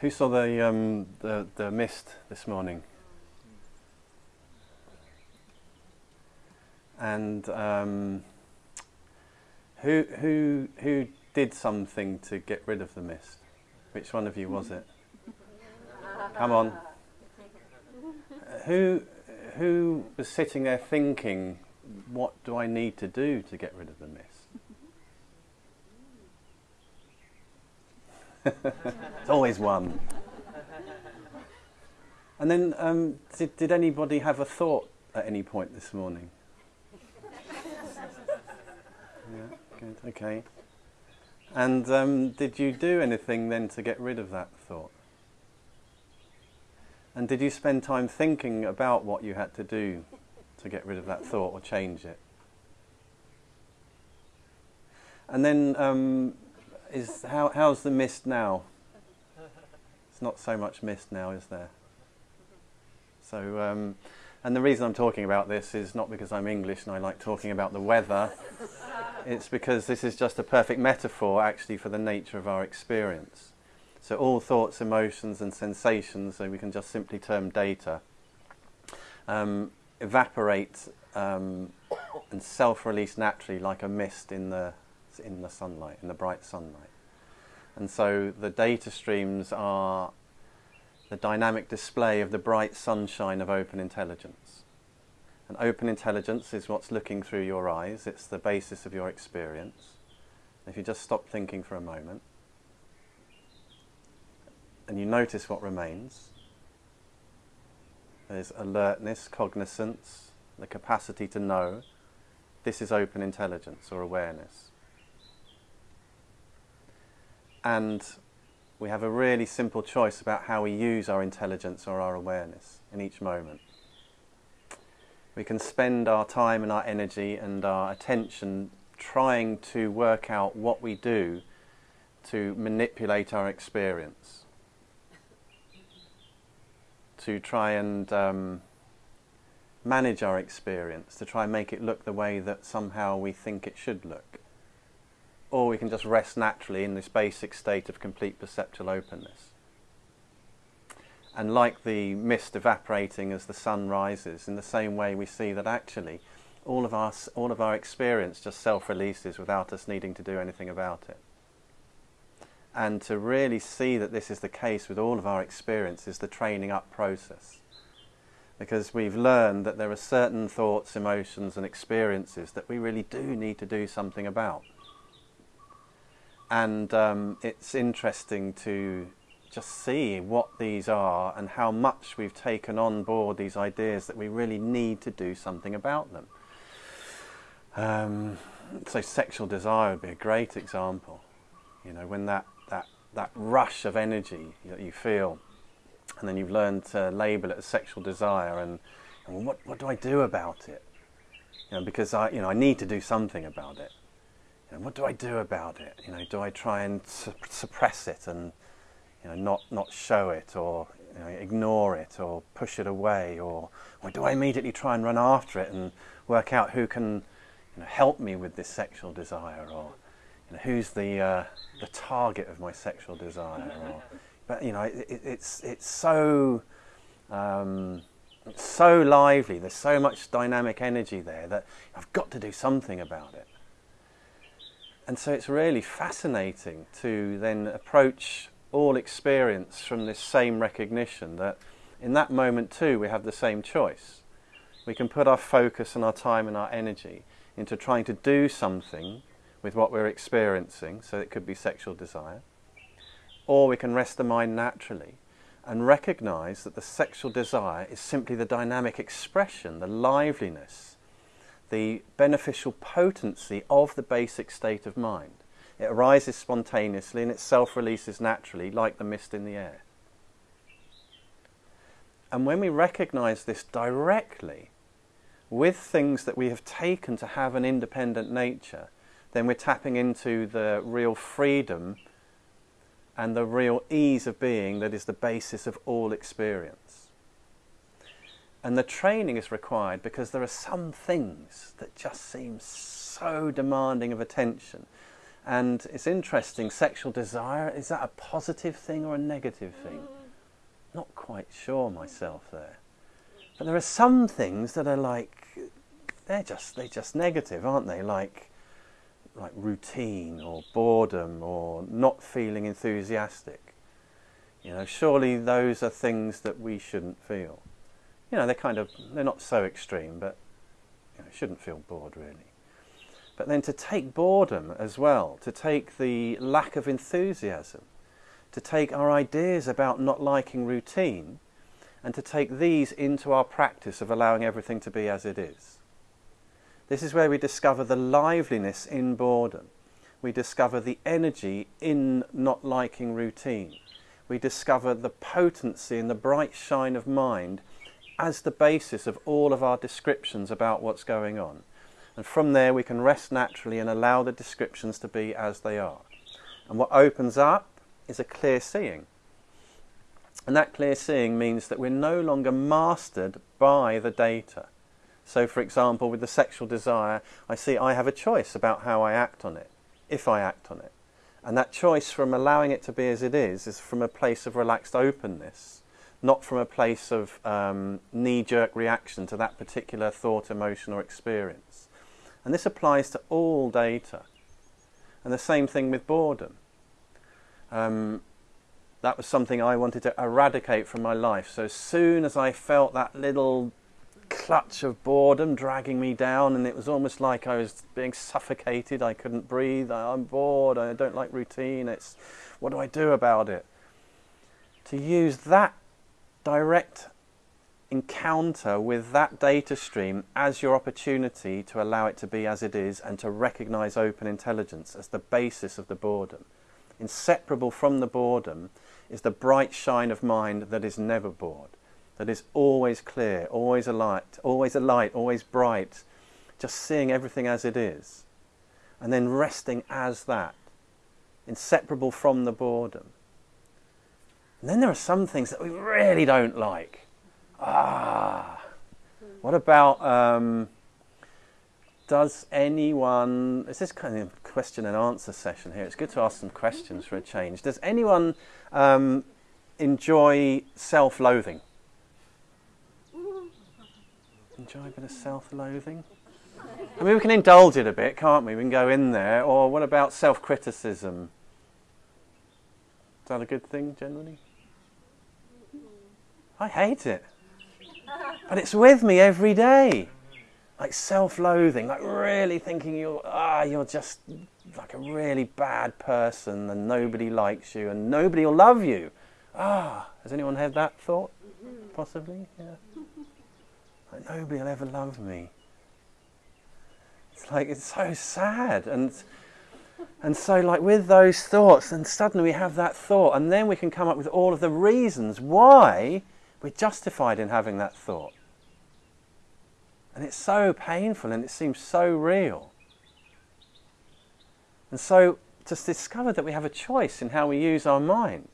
Who saw the, um, the, the mist this morning? And um, who, who, who did something to get rid of the mist? Which one of you was it? Come on. Who, who was sitting there thinking, what do I need to do to get rid of the mist? it's always one. And then, um, did, did anybody have a thought at any point this morning? yeah, good, okay. And um, did you do anything then to get rid of that thought? And did you spend time thinking about what you had to do to get rid of that thought or change it? And then, um, is how, how's the mist now? It's not so much mist now, is there? So, um, and the reason I'm talking about this is not because I'm English and I like talking about the weather. it's because this is just a perfect metaphor, actually, for the nature of our experience. So, all thoughts, emotions, and sensations, so we can just simply term data, um, evaporate um, and self release naturally like a mist in the in the sunlight, in the bright sunlight. And so the data streams are the dynamic display of the bright sunshine of open intelligence. And open intelligence is what's looking through your eyes, it's the basis of your experience. If you just stop thinking for a moment and you notice what remains, there's alertness, cognizance, the capacity to know. This is open intelligence or awareness. And we have a really simple choice about how we use our intelligence or our awareness in each moment. We can spend our time and our energy and our attention trying to work out what we do to manipulate our experience, to try and um, manage our experience, to try and make it look the way that somehow we think it should look or we can just rest naturally in this basic state of complete perceptual openness. And like the mist evaporating as the sun rises, in the same way we see that actually all of our, all of our experience just self-releases without us needing to do anything about it. And to really see that this is the case with all of our experience is the training up process. Because we've learned that there are certain thoughts, emotions and experiences that we really do need to do something about and um, it's interesting to just see what these are and how much we've taken on board these ideas that we really need to do something about them. Um, so sexual desire would be a great example. You know, when that, that, that rush of energy that you feel, and then you've learned to label it as sexual desire, and, and what, what do I do about it? You know, because I, you know, I need to do something about it. You know, what do I do about it? You know, do I try and su suppress it and you know, not, not show it or you know, ignore it or push it away or, or do I immediately try and run after it and work out who can you know, help me with this sexual desire or you know, who's the, uh, the target of my sexual desire or, but you know, it, it's, it's so um, so lively, there's so much dynamic energy there that I've got to do something about it. And so it's really fascinating to then approach all experience from this same recognition that in that moment too we have the same choice. We can put our focus and our time and our energy into trying to do something with what we're experiencing, so it could be sexual desire, or we can rest the mind naturally and recognize that the sexual desire is simply the dynamic expression, the liveliness the beneficial potency of the basic state of mind. It arises spontaneously and it self releases naturally, like the mist in the air. And when we recognize this directly with things that we have taken to have an independent nature, then we're tapping into the real freedom and the real ease of being that is the basis of all experience. And the training is required because there are some things that just seem so demanding of attention And it's interesting, sexual desire, is that a positive thing or a negative thing? Not quite sure myself there. But there are some things that are like, they're just, they're just negative, aren't they? Like, like routine or boredom or not feeling enthusiastic. You know, surely those are things that we shouldn't feel. You know, they're kind of, they're not so extreme, but you know, shouldn't feel bored really. But then to take boredom as well, to take the lack of enthusiasm, to take our ideas about not liking routine, and to take these into our practice of allowing everything to be as it is. This is where we discover the liveliness in boredom. We discover the energy in not liking routine. We discover the potency and the bright shine of mind as the basis of all of our descriptions about what's going on. And from there, we can rest naturally and allow the descriptions to be as they are. And what opens up is a clear seeing. And that clear seeing means that we're no longer mastered by the data. So, for example, with the sexual desire, I see I have a choice about how I act on it, if I act on it. And that choice from allowing it to be as it is is from a place of relaxed openness, not from a place of um, knee jerk reaction to that particular thought, emotion, or experience. And this applies to all data. And the same thing with boredom. Um, that was something I wanted to eradicate from my life. So as soon as I felt that little clutch of boredom dragging me down, and it was almost like I was being suffocated, I couldn't breathe, I'm bored, I don't like routine, it's what do I do about it? To use that direct encounter with that data stream as your opportunity to allow it to be as it is and to recognize open intelligence as the basis of the boredom. Inseparable from the boredom is the bright shine of mind that is never bored, that is always clear, always alight, always alight, always bright, just seeing everything as it is, and then resting as that, inseparable from the boredom. And then there are some things that we really don't like Ah. What about um, does anyone? Is this kind of question and answer session here? It's good to ask some questions for a change. Does anyone um, enjoy self-loathing? Enjoy a bit of self-loathing? I mean, we can indulge it a bit, can't we? We can go in there. Or what about self-criticism? Is that a good thing generally? I hate it. But it's with me every day. Like self-loathing, like really thinking you're ah you're just like a really bad person and nobody likes you and nobody will love you. Ah, has anyone had that thought? Possibly, yeah. Like nobody will ever love me. It's like it's so sad and and so like with those thoughts and suddenly we have that thought and then we can come up with all of the reasons why we're justified in having that thought. And it's so painful and it seems so real. And so to discover that we have a choice in how we use our mind.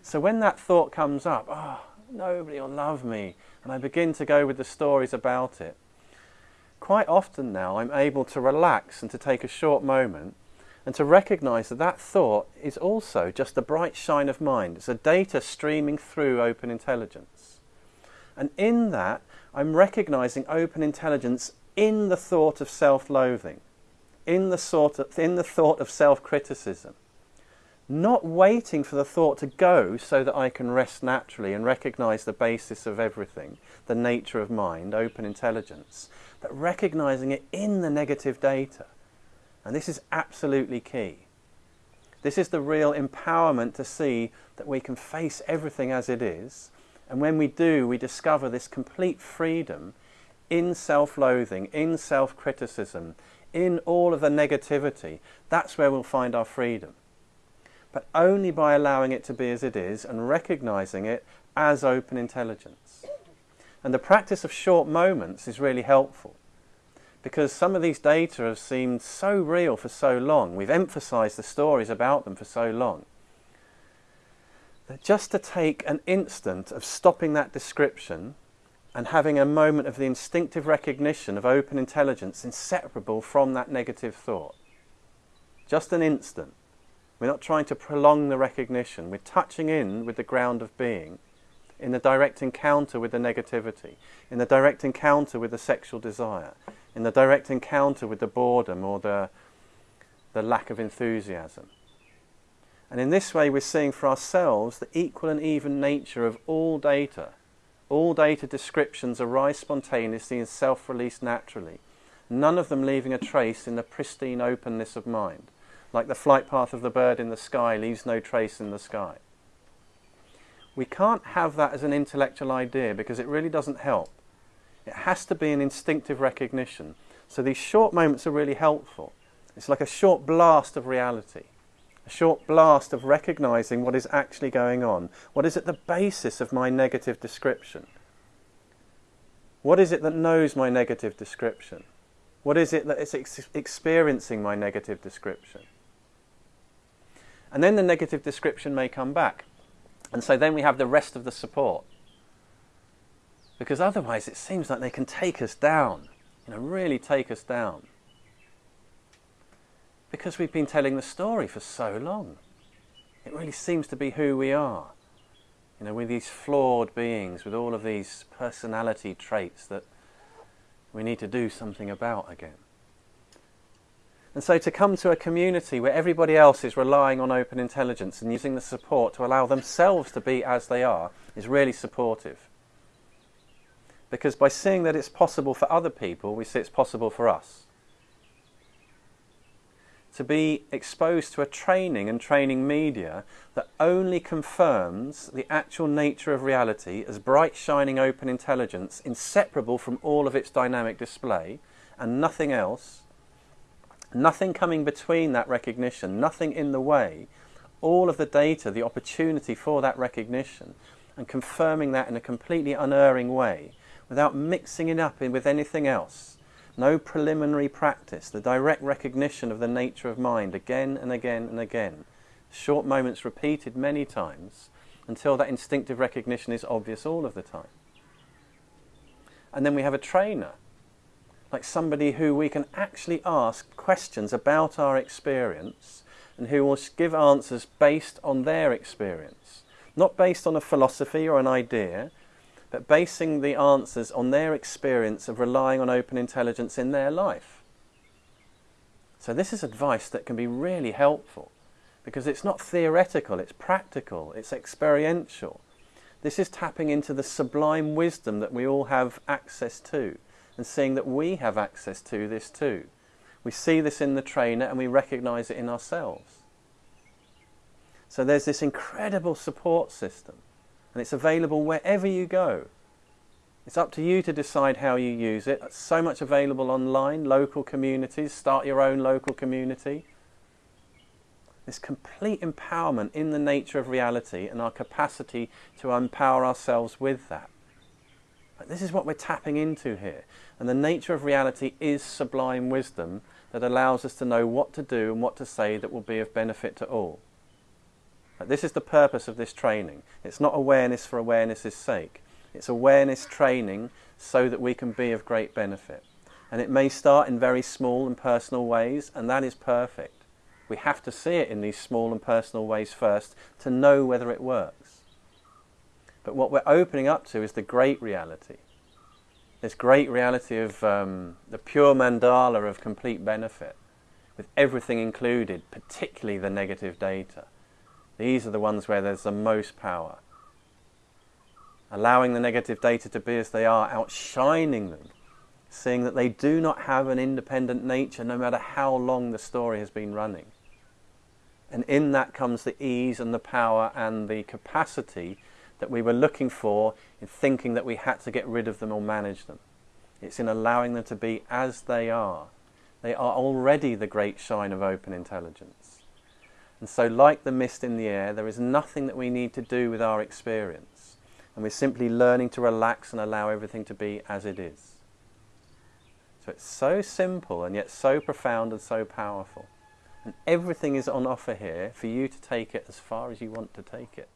So when that thought comes up, oh, nobody will love me, and I begin to go with the stories about it, quite often now I'm able to relax and to take a short moment and to recognize that that thought is also just a bright shine of mind. It's a data streaming through open intelligence. And in that, I'm recognizing open intelligence in the thought of self-loathing, in the, sort of, in the thought of self-criticism. Not waiting for the thought to go so that I can rest naturally and recognize the basis of everything, the nature of mind, open intelligence, but recognizing it in the negative data. And this is absolutely key. This is the real empowerment to see that we can face everything as it is and when we do, we discover this complete freedom in self loathing, in self criticism, in all of the negativity. That's where we'll find our freedom. But only by allowing it to be as it is and recognizing it as open intelligence. And the practice of short moments is really helpful because some of these data have seemed so real for so long. We've emphasized the stories about them for so long that just to take an instant of stopping that description and having a moment of the instinctive recognition of open intelligence inseparable from that negative thought. just an instant. We're not trying to prolong the recognition. We're touching in with the ground of being in the direct encounter with the negativity, in the direct encounter with the sexual desire, in the direct encounter with the boredom or the, the lack of enthusiasm. And in this way, we're seeing for ourselves the equal and even nature of all data. All data descriptions arise spontaneously and self release naturally, none of them leaving a trace in the pristine openness of mind, like the flight path of the bird in the sky leaves no trace in the sky. We can't have that as an intellectual idea because it really doesn't help. It has to be an instinctive recognition. So these short moments are really helpful. It's like a short blast of reality, a short blast of recognizing what is actually going on. What is at the basis of my negative description? What is it that knows my negative description? What is it that is ex- experiencing my negative description? And then the negative description may come back. And so then we have the rest of the support. Because otherwise it seems like they can take us down, you know, really take us down. Because we've been telling the story for so long. It really seems to be who we are. You know, with these flawed beings, with all of these personality traits that we need to do something about again. And so to come to a community where everybody else is relying on open intelligence and using the support to allow themselves to be as they are is really supportive. Because by seeing that it's possible for other people, we see it's possible for us. To be exposed to a training and training media that only confirms the actual nature of reality as bright, shining, open intelligence, inseparable from all of its dynamic display, and nothing else Nothing coming between that recognition, nothing in the way. All of the data, the opportunity for that recognition, and confirming that in a completely unerring way without mixing it up with anything else. No preliminary practice, the direct recognition of the nature of mind again and again and again. Short moments repeated many times until that instinctive recognition is obvious all of the time. And then we have a trainer like somebody who we can actually ask questions about our experience and who will give answers based on their experience. Not based on a philosophy or an idea, but basing the answers on their experience of relying on open intelligence in their life. So, this is advice that can be really helpful because it's not theoretical, it's practical, it's experiential. This is tapping into the sublime wisdom that we all have access to and seeing that we have access to this too. We see this in the trainer and we recognize it in ourselves. So there's this incredible support system, and it's available wherever you go. It's up to you to decide how you use it. It's so much available online, local communities, start your own local community. This complete empowerment in the nature of reality and our capacity to empower ourselves with that. But this is what we're tapping into here. And the nature of reality is sublime wisdom that allows us to know what to do and what to say that will be of benefit to all. This is the purpose of this training. It's not awareness for awareness's sake. It's awareness training so that we can be of great benefit. And it may start in very small and personal ways, and that is perfect. We have to see it in these small and personal ways first to know whether it works. But what we're opening up to is the great reality this great reality of um, the pure mandala of complete benefit, with everything included, particularly the negative data. These are the ones where there's the most power. Allowing the negative data to be as they are, outshining them, seeing that they do not have an independent nature no matter how long the story has been running. And in that comes the ease and the power and the capacity that we were looking for in thinking that we had to get rid of them or manage them. It's in allowing them to be as they are. They are already the great shine of open intelligence. And so, like the mist in the air, there is nothing that we need to do with our experience. And we're simply learning to relax and allow everything to be as it is. So it's so simple and yet so profound and so powerful. And everything is on offer here for you to take it as far as you want to take it.